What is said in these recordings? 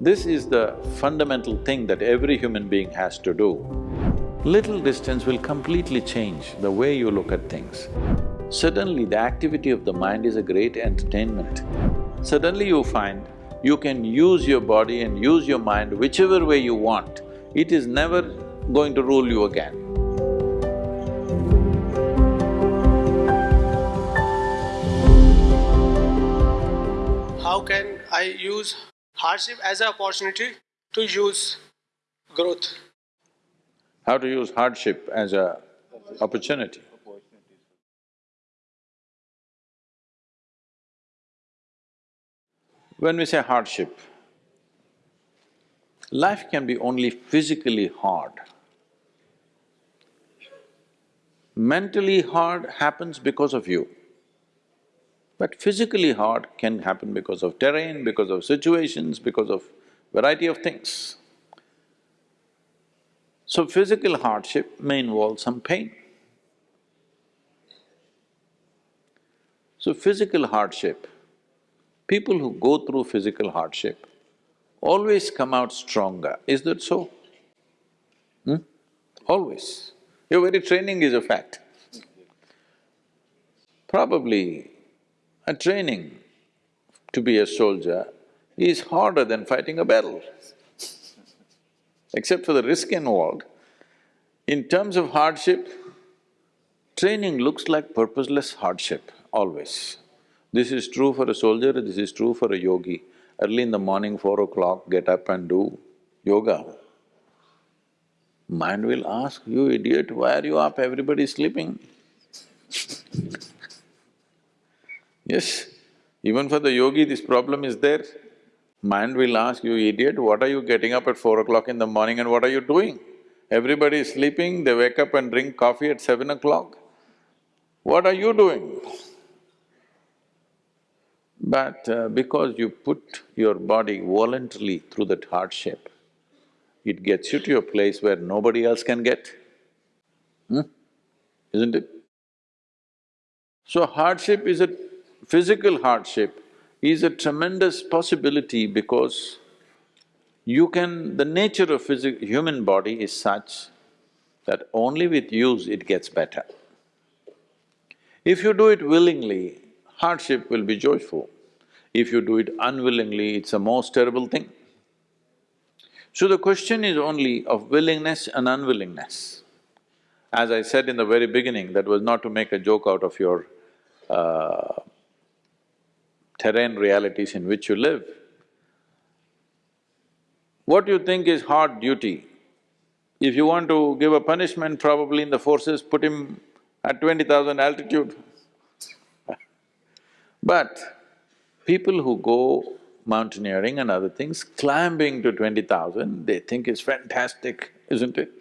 This is the fundamental thing that every human being has to do. Little distance will completely change the way you look at things. Suddenly, the activity of the mind is a great entertainment. Suddenly you find you can use your body and use your mind whichever way you want. It is never going to rule you again. How can I use hardship as an opportunity to use growth? How to use hardship as a opportunity. When we say hardship, life can be only physically hard. Mentally hard happens because of you. But physically hard can happen because of terrain, because of situations, because of variety of things. So physical hardship may involve some pain. So physical hardship, people who go through physical hardship always come out stronger, is that so? Hmm? Always. Your very training is a fact. Probably a training to be a soldier is harder than fighting a battle. Except for the risk involved, in terms of hardship, training looks like purposeless hardship, always. This is true for a soldier, this is true for a yogi. Early in the morning, four o'clock, get up and do yoga. Mind will ask, you idiot, why are you up? Everybody is sleeping. Yes, even for the yogi this problem is there. Mind will ask, you idiot, what are you getting up at four o'clock in the morning and what are you doing? Everybody is sleeping, they wake up and drink coffee at seven o'clock. What are you doing? But uh, because you put your body voluntarily through that hardship, it gets you to a place where nobody else can get. Hmm? Isn't it? So hardship is a physical hardship is a tremendous possibility because you can… the nature of human body is such that only with use it gets better. If you do it willingly, hardship will be joyful. If you do it unwillingly, it's a most terrible thing. So the question is only of willingness and unwillingness. As I said in the very beginning, that was not to make a joke out of your uh, terrain realities in which you live. What you think is hard duty, if you want to give a punishment probably in the forces, put him at twenty thousand altitude. but people who go mountaineering and other things, climbing to twenty thousand, they think is fantastic, isn't it?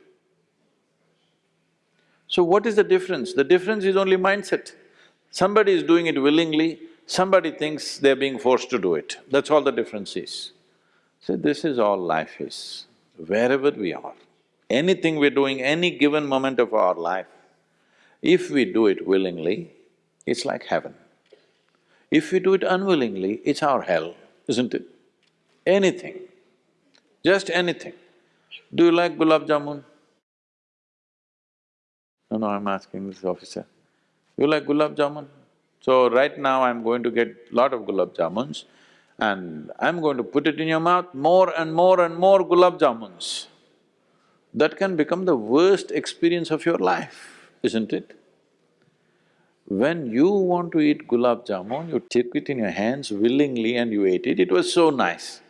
So what is the difference? The difference is only mindset. Somebody is doing it willingly, Somebody thinks they're being forced to do it, that's all the difference is. So this is all life is, wherever we are, anything we're doing, any given moment of our life, if we do it willingly, it's like heaven. If we do it unwillingly, it's our hell, isn't it? Anything, just anything. Do you like gulab jamun? No, no, I'm asking this officer. You like gulab jamun? So right now I'm going to get lot of gulab jamuns and I'm going to put it in your mouth, more and more and more gulab jamuns. That can become the worst experience of your life, isn't it? When you want to eat gulab jamun, you take it in your hands willingly and you ate it, it was so nice.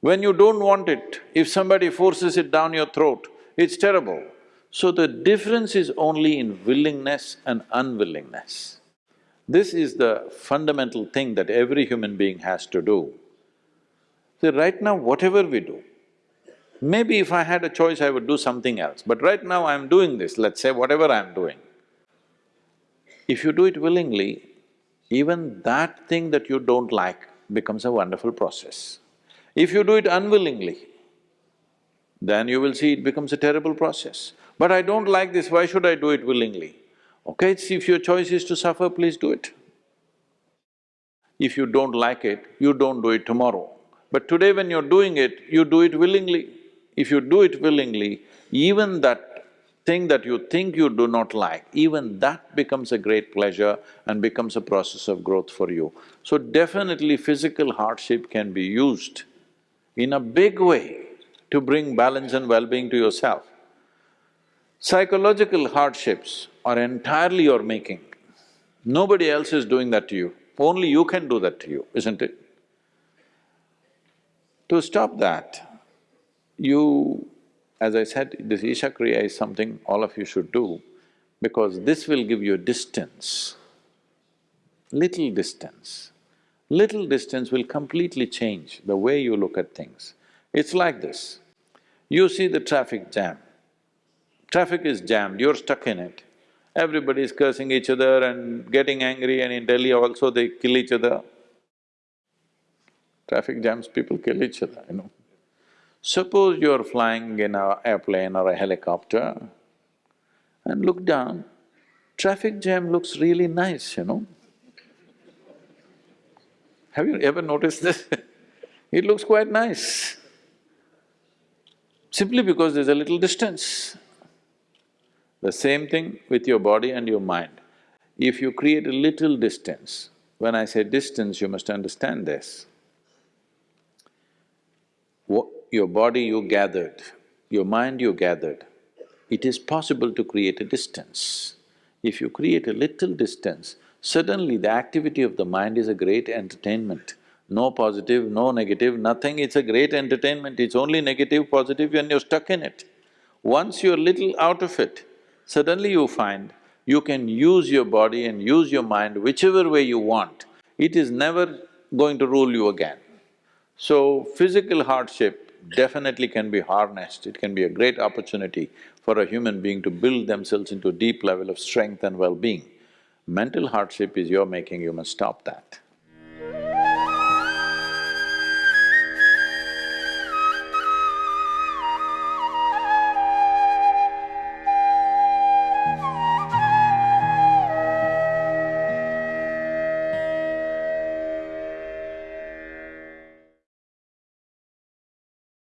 When you don't want it, if somebody forces it down your throat, it's terrible. So the difference is only in willingness and unwillingness. This is the fundamental thing that every human being has to do. See, right now whatever we do, maybe if I had a choice I would do something else, but right now I'm doing this, let's say whatever I'm doing. If you do it willingly, even that thing that you don't like becomes a wonderful process. If you do it unwillingly, then you will see it becomes a terrible process. But I don't like this, why should I do it willingly? Okay, if your choice is to suffer, please do it. If you don't like it, you don't do it tomorrow. But today when you're doing it, you do it willingly. If you do it willingly, even that thing that you think you do not like, even that becomes a great pleasure and becomes a process of growth for you. So definitely physical hardship can be used in a big way to bring balance and well-being to yourself. Psychological hardships are entirely your making. Nobody else is doing that to you, only you can do that to you, isn't it? To stop that, you… as I said, this Isha Kriya is something all of you should do because this will give you a distance, little distance. Little distance will completely change the way you look at things. It's like this, you see the traffic jam, traffic is jammed, you're stuck in it. Everybody is cursing each other and getting angry and in Delhi also they kill each other. Traffic jams, people kill each other, you know. Suppose you're flying in a airplane or a helicopter and look down, traffic jam looks really nice, you know. Have you ever noticed this? it looks quite nice, simply because there's a little distance. The same thing with your body and your mind. If you create a little distance, when I say distance, you must understand this. What, your body you gathered, your mind you gathered, it is possible to create a distance. If you create a little distance, suddenly the activity of the mind is a great entertainment. No positive, no negative, nothing, it's a great entertainment, it's only negative, positive and you're stuck in it. Once you're little out of it, suddenly you find you can use your body and use your mind whichever way you want. It is never going to rule you again. So, physical hardship definitely can be harnessed, it can be a great opportunity for a human being to build themselves into a deep level of strength and well-being. Mental hardship is your making, you must stop that.